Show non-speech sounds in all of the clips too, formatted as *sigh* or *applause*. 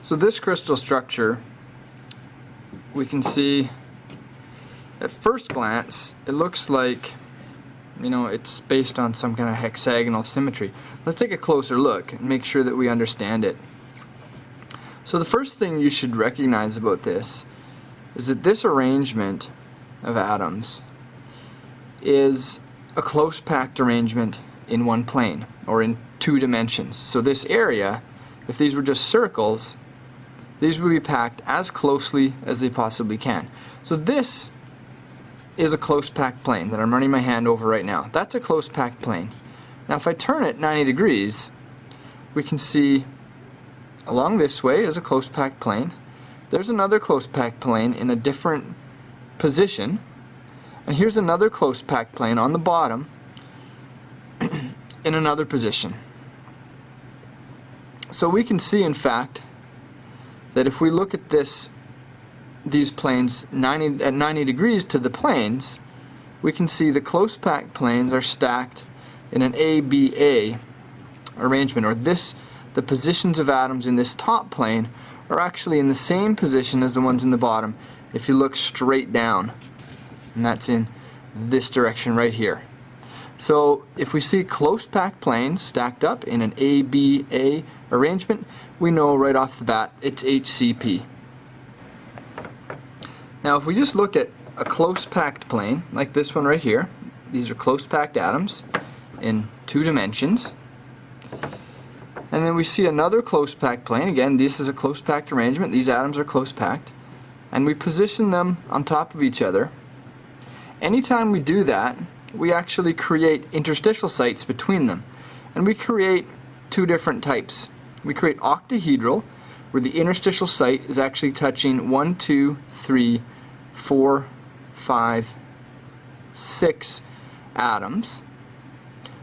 So this crystal structure, we can see at first glance, it looks like, you know, it's based on some kind of hexagonal symmetry. Let's take a closer look and make sure that we understand it. So the first thing you should recognize about this is that this arrangement of atoms is a close packed arrangement in one plane or in two dimensions. So this area, if these were just circles, these will be packed as closely as they possibly can. So this is a close packed plane that I'm running my hand over right now. That's a close packed plane. Now if I turn it 90 degrees, we can see along this way is a close packed plane. There's another close packed plane in a different position. And here's another close packed plane on the bottom *clears throat* in another position. So we can see in fact that if we look at this these planes 90 at 90 degrees to the planes we can see the close packed planes are stacked in an ABA arrangement or this the positions of atoms in this top plane are actually in the same position as the ones in the bottom if you look straight down. And that's in this direction right here. So if we see close packed planes stacked up in an ABA arrangement we know right off the bat it's HCP now if we just look at a close packed plane, like this one right here, these are close packed atoms in two dimensions. And then we see another close packed plane, again this is a close packed arrangement, these atoms are close packed, and we position them on top of each other. Anytime we do that, we actually create interstitial sites between them. And we create two different types. We create octahedral, where the interstitial site is actually touching 1, 2, 3, 4, 5, 6 atoms.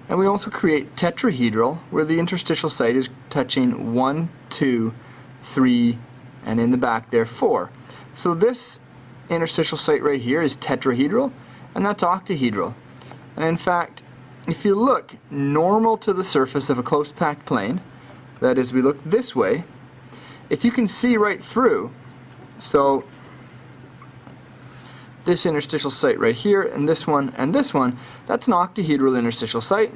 And we also create tetrahedral, where the interstitial site is touching 1, 2, 3, and in the back there 4. So this interstitial site right here is tetrahedral, and that's octahedral. And in fact, if you look normal to the surface of a close packed plane, that is, we look this way, if you can see right through, so this interstitial site right here, and this one, and this one, that's an octahedral interstitial site.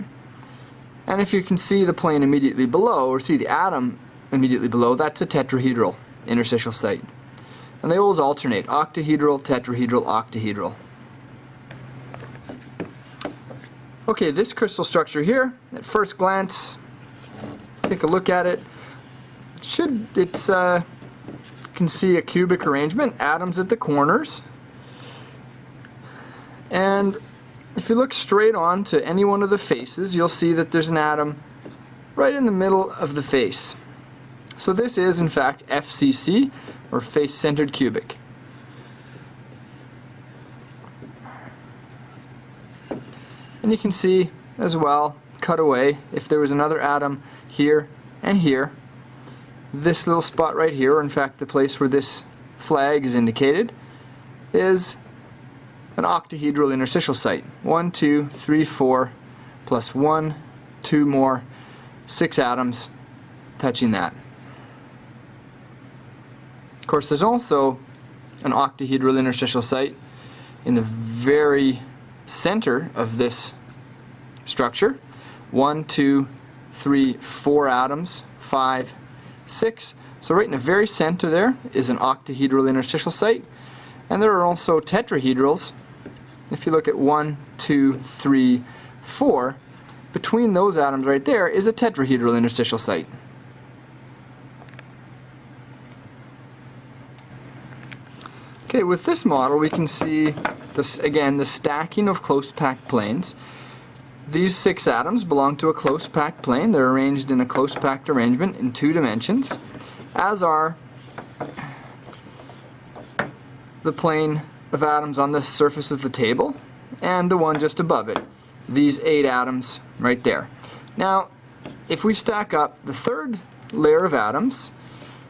And if you can see the plane immediately below, or see the atom immediately below, that's a tetrahedral interstitial site. And they always alternate, octahedral, tetrahedral, octahedral. Okay, this crystal structure here, at first glance, take a look at it, should it's uh, you can see a cubic arrangement, atoms at the corners, and if you look straight on to any one of the faces, you'll see that there's an atom right in the middle of the face. So this is in fact FCC, or face-centered cubic. And you can see as well, cut away, if there was another atom here and here, this little spot right here, in fact the place where this flag is indicated, is an octahedral interstitial site. One, two, three, four, plus one, two more, six atoms touching that. Of course, there's also an octahedral interstitial site in the very center of this structure. One, two, three, four atoms, five, six. So right in the very center there is an octahedral interstitial site. And there are also tetrahedrals if you look at 1, 2, 3, 4, between those atoms right there is a tetrahedral interstitial site. Okay, with this model we can see, this again, the stacking of close packed planes. These six atoms belong to a close packed plane. They're arranged in a close packed arrangement in two dimensions, as are the plane of atoms on the surface of the table and the one just above it. These eight atoms right there. Now, if we stack up the third layer of atoms,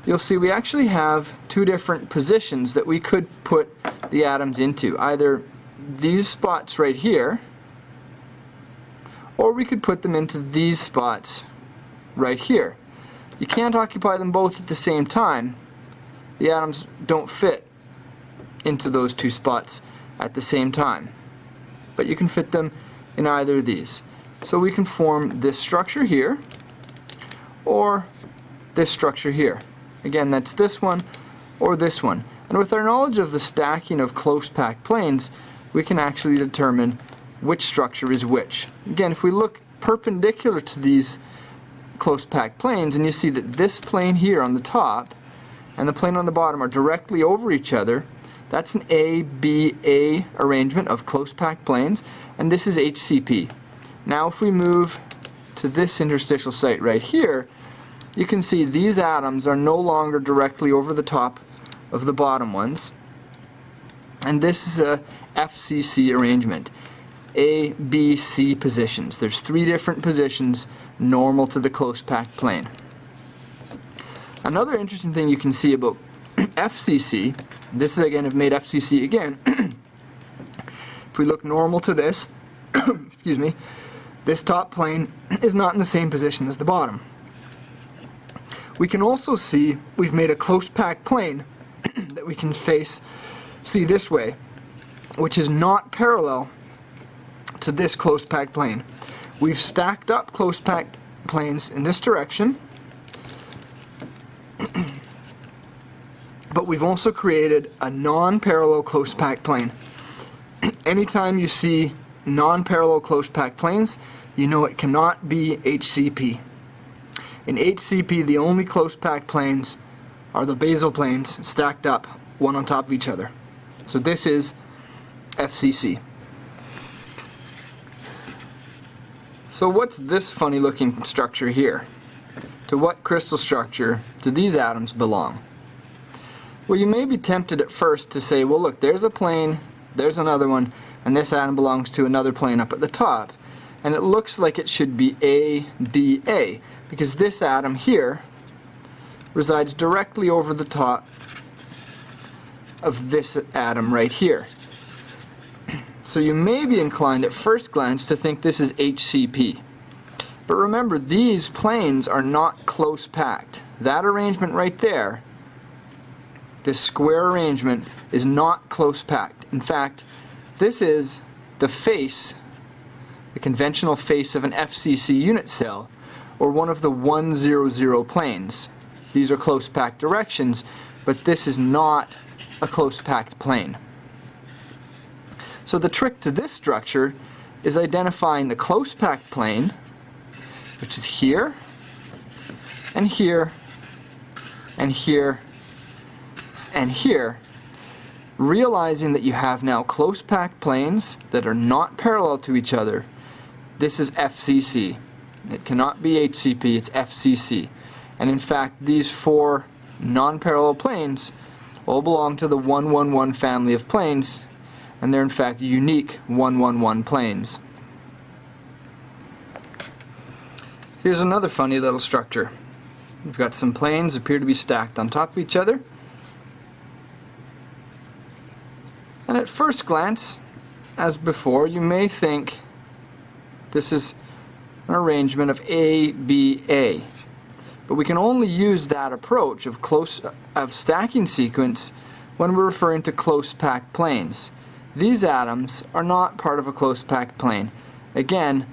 you'll see we actually have two different positions that we could put the atoms into. Either these spots right here, or we could put them into these spots right here. You can't occupy them both at the same time. The atoms don't fit into those two spots at the same time. But you can fit them in either of these. So we can form this structure here, or this structure here. Again, that's this one or this one. And with our knowledge of the stacking of close packed planes, we can actually determine which structure is which. Again, if we look perpendicular to these close packed planes, and you see that this plane here on the top and the plane on the bottom are directly over each other, that's an ABA arrangement of close packed planes, and this is HCP. Now if we move to this interstitial site right here, you can see these atoms are no longer directly over the top of the bottom ones. And this is a FCC arrangement. A, B, C positions. There's three different positions normal to the close packed plane. Another interesting thing you can see about *clears throat* FCC, this is again, I've made FCC again. *clears throat* if we look normal to this, *clears throat* excuse me, this top plane is not in the same position as the bottom. We can also see we've made a close packed plane that we can face, see this way, which is not parallel to this close packed plane. We've stacked up close packed planes in this direction, but we've also created a non-parallel close packed plane. *clears throat* Anytime you see non-parallel close packed planes, you know it cannot be HCP. In HCP, the only close packed planes are the basal planes stacked up, one on top of each other. So this is FCC. So what's this funny looking structure here? To what crystal structure do these atoms belong? Well, you may be tempted at first to say, well look, there's a plane, there's another one, and this atom belongs to another plane up at the top. And it looks like it should be A, B, A because this atom here resides directly over the top of this atom right here. So you may be inclined at first glance to think this is HCP. But remember, these planes are not close packed. That arrangement right there, this square arrangement, is not close packed. In fact, this is the face, the conventional face of an FCC unit cell, or one of the 100 planes. These are close packed directions, but this is not a close packed plane. So the trick to this structure is identifying the close packed plane, which is here, and here, and here, and here, realizing that you have now close packed planes that are not parallel to each other. This is FCC. It cannot be HCP, it's FCC. And in fact, these four non-parallel planes all belong to the 111 family of planes, and they're in fact unique 111 planes. Here's another funny little structure. We've got some planes appear to be stacked on top of each other. And at first glance, as before, you may think this is an arrangement of A, B, A. But we can only use that approach of close of stacking sequence when we're referring to close packed planes. These atoms are not part of a close packed plane. Again,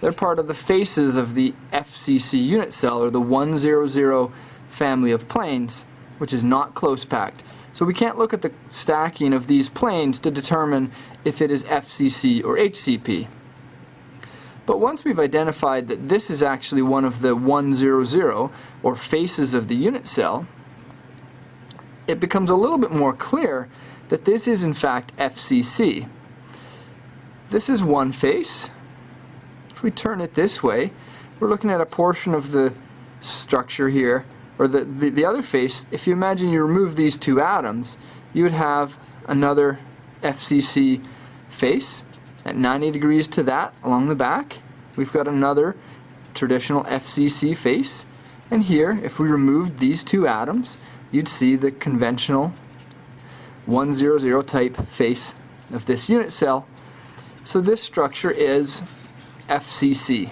they're part of the faces of the FCC unit cell or the 100 family of planes, which is not close packed. So we can't look at the stacking of these planes to determine if it is FCC or HCP. But once we've identified that this is actually one of the 100, or faces of the unit cell, it becomes a little bit more clear that this is in fact FCC. This is one face. If we turn it this way, we're looking at a portion of the structure here, or the, the, the other face. If you imagine you remove these two atoms, you would have another FCC face at 90 degrees to that along the back. We've got another traditional FCC face. And here, if we removed these two atoms, you'd see the conventional 100 type face of this unit cell. So this structure is FCC.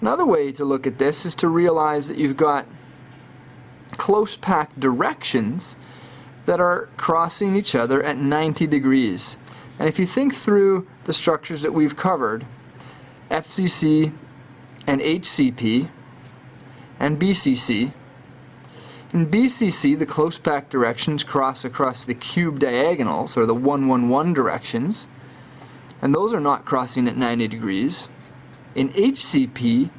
Another way to look at this is to realize that you've got close packed directions that are crossing each other at 90 degrees. And if you think through the structures that we've covered, FCC and HCP and BCC, in BCC the close packed directions cross across the cube diagonals, or the 111 directions, and those are not crossing at 90 degrees. In HCP,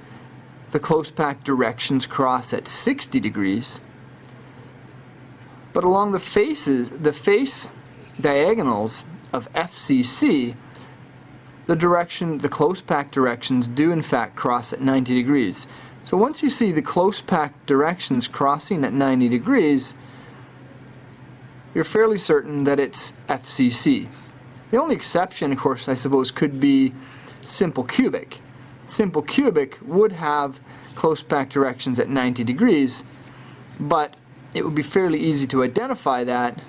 the close packed directions cross at 60 degrees. But along the faces, the face diagonals of FCC, the direction, the close packed directions do in fact cross at 90 degrees. So once you see the close packed directions crossing at 90 degrees, you're fairly certain that it's FCC. The only exception, of course, I suppose, could be simple cubic. Simple cubic would have close packed directions at 90 degrees, but it would be fairly easy to identify that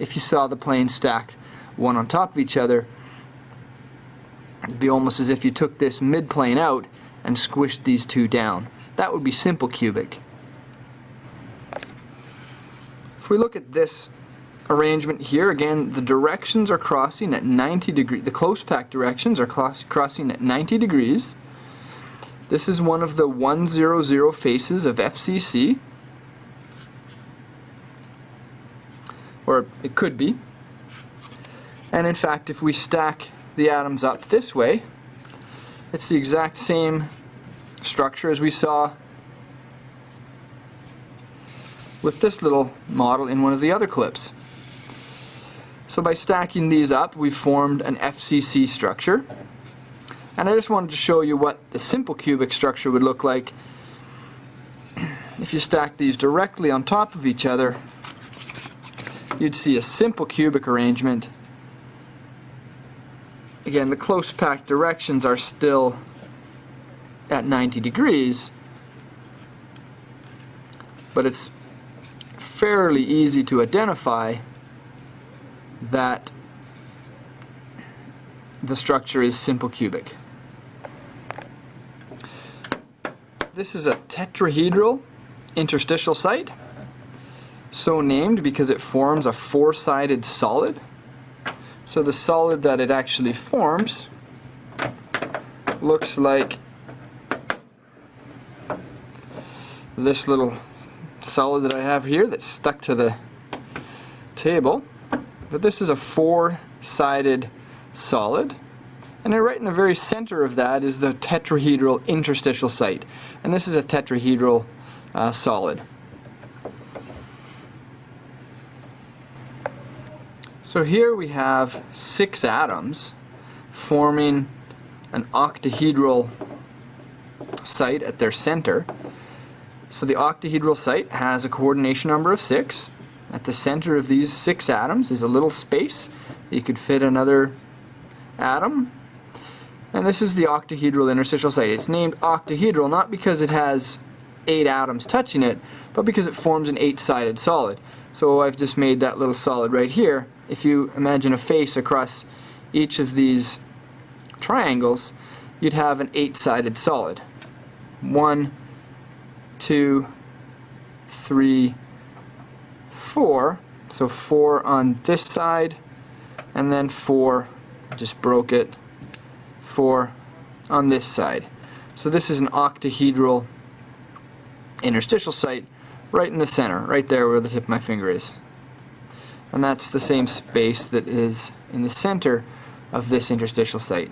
if you saw the planes stacked one on top of each other. It'd be almost as if you took this midplane out and squished these two down. That would be simple cubic. If we look at this arrangement here, again, the directions are crossing at 90 degrees. The close pack directions are crossing at 90 degrees. This is one of the 100 faces of FCC. Or it could be. And in fact, if we stack the atoms up this way, it's the exact same structure as we saw with this little model in one of the other clips. So by stacking these up, we've formed an FCC structure. And I just wanted to show you what the simple cubic structure would look like *clears throat* if you stack these directly on top of each other. You'd see a simple cubic arrangement. Again, the close packed directions are still at 90 degrees, but it's fairly easy to identify that the structure is simple cubic. This is a tetrahedral interstitial site, so named because it forms a four-sided solid. So the solid that it actually forms looks like this little solid that I have here that's stuck to the table. But this is a four-sided solid. And right in the very center of that is the tetrahedral interstitial site. And this is a tetrahedral uh, solid. So here we have six atoms forming an octahedral site at their center. So the octahedral site has a coordination number of six. At the center of these six atoms is a little space. that You could fit another atom. And this is the octahedral interstitial site. It's named octahedral not because it has eight atoms touching it, but because it forms an eight-sided solid. So I've just made that little solid right here. If you imagine a face across each of these triangles, you'd have an eight-sided solid. One, two, three, four. So four on this side, and then four, just broke it, four on this side. So this is an octahedral interstitial site right in the center, right there where the tip of my finger is. And that's the same space that is in the center of this interstitial site.